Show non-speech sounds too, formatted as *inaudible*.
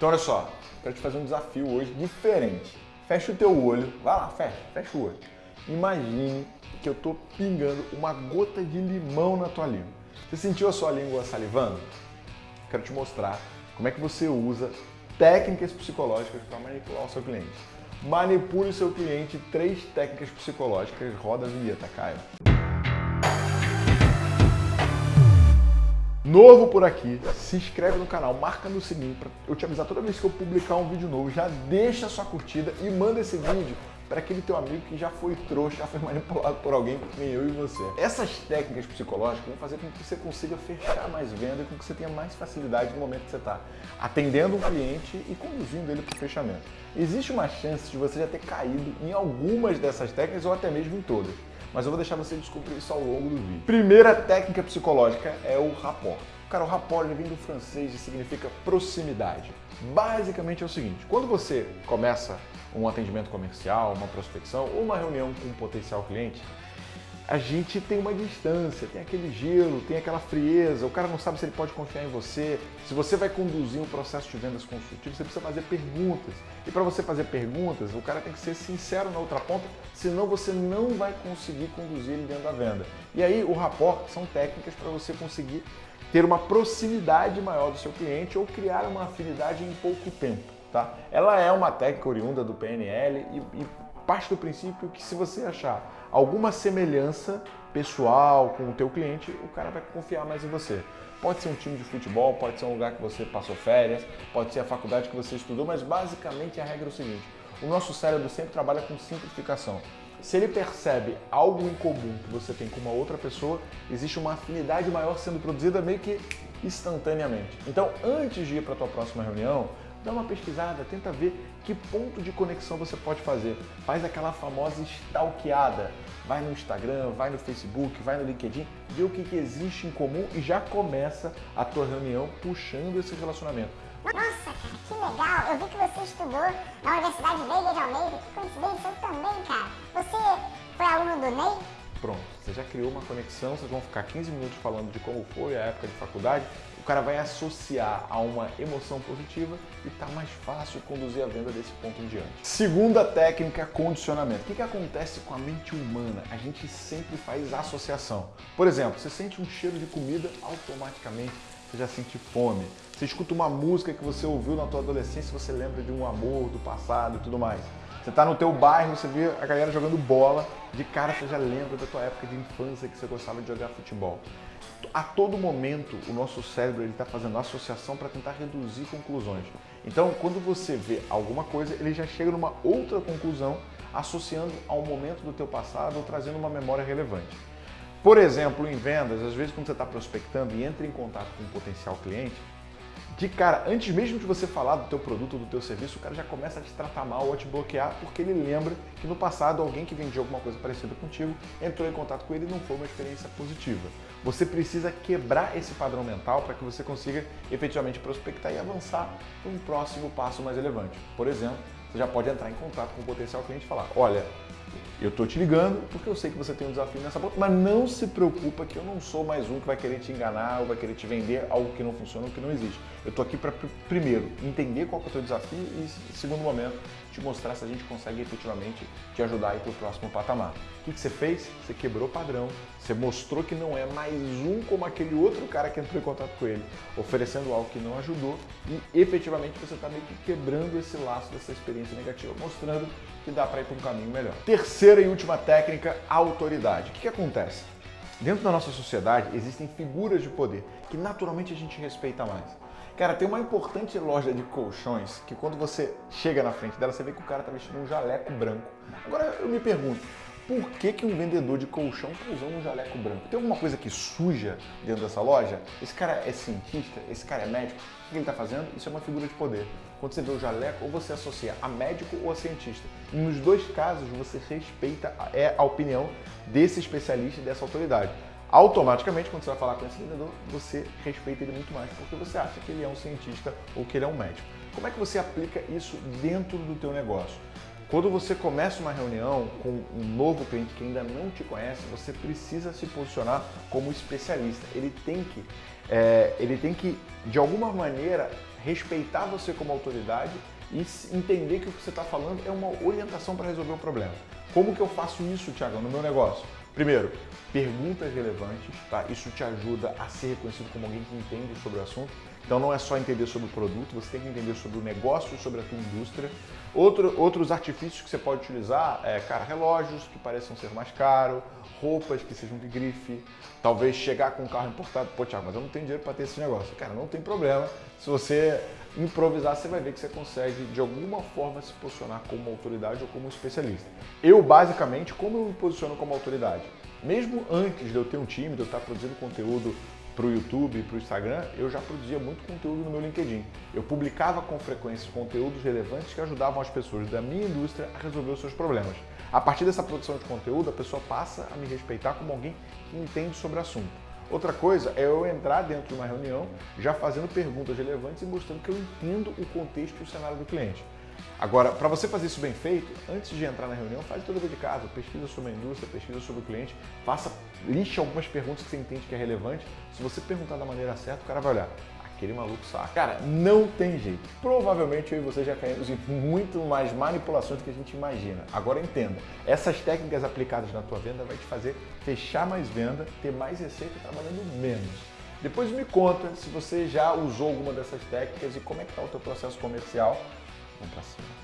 Então olha só, quero te fazer um desafio hoje diferente. Fecha o teu olho, vai lá, fecha, fecha o olho. Imagine que eu estou pingando uma gota de limão na tua língua. Você sentiu a sua língua salivando? Quero te mostrar como é que você usa técnicas psicológicas para manipular o seu cliente. Manipule o seu cliente, três técnicas psicológicas, roda a vinheta, Caio. Novo por aqui, se inscreve no canal, marca no sininho para eu te avisar toda vez que eu publicar um vídeo novo. Já deixa sua curtida e manda esse vídeo para aquele teu amigo que já foi trouxa, *laughs* já foi manipulado por alguém que nem eu e você. Essas técnicas psicológicas vão fazer com que você consiga fechar mais venda e com que você tenha mais facilidade no momento que você está atendendo um cliente e conduzindo ele para o fechamento. Existe uma chance de você já ter caído em algumas dessas técnicas ou até mesmo em todas mas eu vou deixar você descobrir isso ao longo do vídeo. Primeira técnica psicológica é o rapport. Cara, o rapport vem do francês e significa proximidade. Basicamente é o seguinte, quando você começa um atendimento comercial, uma prospecção ou uma reunião com um potencial cliente, a gente tem uma distância, tem aquele gelo, tem aquela frieza, o cara não sabe se ele pode confiar em você. Se você vai conduzir um processo de vendas consultivo, você precisa fazer perguntas. E para você fazer perguntas, o cara tem que ser sincero na outra ponta, senão você não vai conseguir conduzir ele dentro da venda. E aí o rapport são técnicas para você conseguir ter uma proximidade maior do seu cliente ou criar uma afinidade em pouco tempo. Tá? Ela é uma técnica oriunda do PNL e, e parte do princípio que se você achar alguma semelhança pessoal com o teu cliente, o cara vai confiar mais em você. Pode ser um time de futebol, pode ser um lugar que você passou férias, pode ser a faculdade que você estudou, mas basicamente a regra é o seguinte, o nosso cérebro sempre trabalha com simplificação. Se ele percebe algo em comum que você tem com uma outra pessoa, existe uma afinidade maior sendo produzida meio que instantaneamente. Então, antes de ir para a tua próxima reunião, dá uma pesquisada, tenta ver que ponto de conexão você pode fazer. Faz aquela famosa stalkeada. Vai no Instagram, vai no Facebook, vai no LinkedIn, vê o que, que existe em comum e já começa a tua reunião puxando esse relacionamento. Nossa, cara, que legal! Eu vi que você estudou na Universidade Veiga de Almeida. Que coincidência, eu também, cara. Você foi aluno do Ney? Pronto, você já criou uma conexão, vocês vão ficar 15 minutos falando de como foi a época de faculdade, o cara vai associar a uma emoção positiva e tá mais fácil conduzir a venda desse ponto em diante. Segunda técnica, condicionamento. O que, que acontece com a mente humana? A gente sempre faz associação. Por exemplo, você sente um cheiro de comida, automaticamente você já sente fome. Você escuta uma música que você ouviu na tua adolescência, você lembra de um amor do passado e tudo mais. Você está no teu bairro, você vê a galera jogando bola, de cara você já lembra da tua época de infância que você gostava de jogar futebol. A todo momento o nosso cérebro está fazendo associação para tentar reduzir conclusões. Então quando você vê alguma coisa, ele já chega numa outra conclusão associando ao momento do teu passado ou trazendo uma memória relevante. Por exemplo, em vendas, às vezes quando você está prospectando e entra em contato com um potencial cliente, de cara, antes mesmo de você falar do teu produto ou do teu serviço, o cara já começa a te tratar mal ou a te bloquear porque ele lembra que no passado alguém que vendia alguma coisa parecida contigo entrou em contato com ele e não foi uma experiência positiva. Você precisa quebrar esse padrão mental para que você consiga efetivamente prospectar e avançar para um próximo passo mais relevante. Por exemplo, você já pode entrar em contato com o potencial cliente e falar, olha, eu estou te ligando porque eu sei que você tem um desafio nessa ponta, mas não se preocupa que eu não sou mais um que vai querer te enganar ou vai querer te vender algo que não funciona ou que não existe. Eu estou aqui para, primeiro, entender qual é o teu desafio e, segundo momento, te mostrar se a gente consegue efetivamente te ajudar a ir para o próximo patamar. O que, que você fez? Você quebrou o padrão, você mostrou que não é mais um como aquele outro cara que entrou em contato com ele, oferecendo algo que não ajudou e efetivamente você está meio que quebrando esse laço dessa experiência negativa, mostrando que dá para ir para um caminho melhor. Terceira e última técnica, autoridade. O que, que acontece? Dentro da nossa sociedade existem figuras de poder que naturalmente a gente respeita mais. Cara, tem uma importante loja de colchões que quando você chega na frente dela, você vê que o cara tá vestindo um jaleco branco. Agora eu me pergunto, por que, que um vendedor de colchão está usando um jaleco branco? Tem alguma coisa que suja dentro dessa loja? Esse cara é cientista? Esse cara é médico? O que ele está fazendo? Isso é uma figura de poder. Quando você vê o jaleco, ou você associa a médico ou a cientista. E nos dois casos, você respeita é a opinião desse especialista e dessa autoridade. Automaticamente, quando você vai falar com esse vendedor, você respeita ele muito mais, porque você acha que ele é um cientista ou que ele é um médico. Como é que você aplica isso dentro do teu negócio? Quando você começa uma reunião com um novo cliente que ainda não te conhece, você precisa se posicionar como especialista. Ele tem que, é, ele tem que de alguma maneira, respeitar você como autoridade e entender que o que você está falando é uma orientação para resolver o problema. Como que eu faço isso, Tiago, no meu negócio? Primeiro, perguntas relevantes, tá? Isso te ajuda a ser reconhecido como alguém que entende sobre o assunto. Então não é só entender sobre o produto, você tem que entender sobre o negócio, sobre a tua indústria. Outro, outros artifícios que você pode utilizar é, cara, relógios que pareçam ser mais caros, roupas que sejam de grife, talvez chegar com um carro importado, pô Thiago, mas eu não tenho dinheiro para ter esse negócio. Cara, não tem problema. Se você improvisar, você vai ver que você consegue de alguma forma se posicionar como autoridade ou como especialista. Eu, basicamente, como eu me posiciono como autoridade? Mesmo antes de eu ter um time, de eu estar produzindo conteúdo para o YouTube, para o Instagram, eu já produzia muito conteúdo no meu LinkedIn. Eu publicava com frequência conteúdos relevantes que ajudavam as pessoas da minha indústria a resolver os seus problemas. A partir dessa produção de conteúdo, a pessoa passa a me respeitar como alguém que entende sobre o assunto. Outra coisa é eu entrar dentro de uma reunião já fazendo perguntas relevantes e mostrando que eu entendo o contexto e o cenário do cliente. Agora, para você fazer isso bem feito, antes de entrar na reunião, faz todo o de casa, pesquisa sobre a indústria, pesquisa sobre o cliente, faça, liste algumas perguntas que você entende que é relevante. Se você perguntar da maneira certa, o cara vai olhar aquele maluco saca. Cara, não tem jeito. Provavelmente eu e você já caímos em muito mais manipulações do que a gente imagina. Agora entenda, essas técnicas aplicadas na tua venda vai te fazer fechar mais venda, ter mais receita trabalhando menos. Depois me conta se você já usou alguma dessas técnicas e como é que está o teu processo comercial. compasión.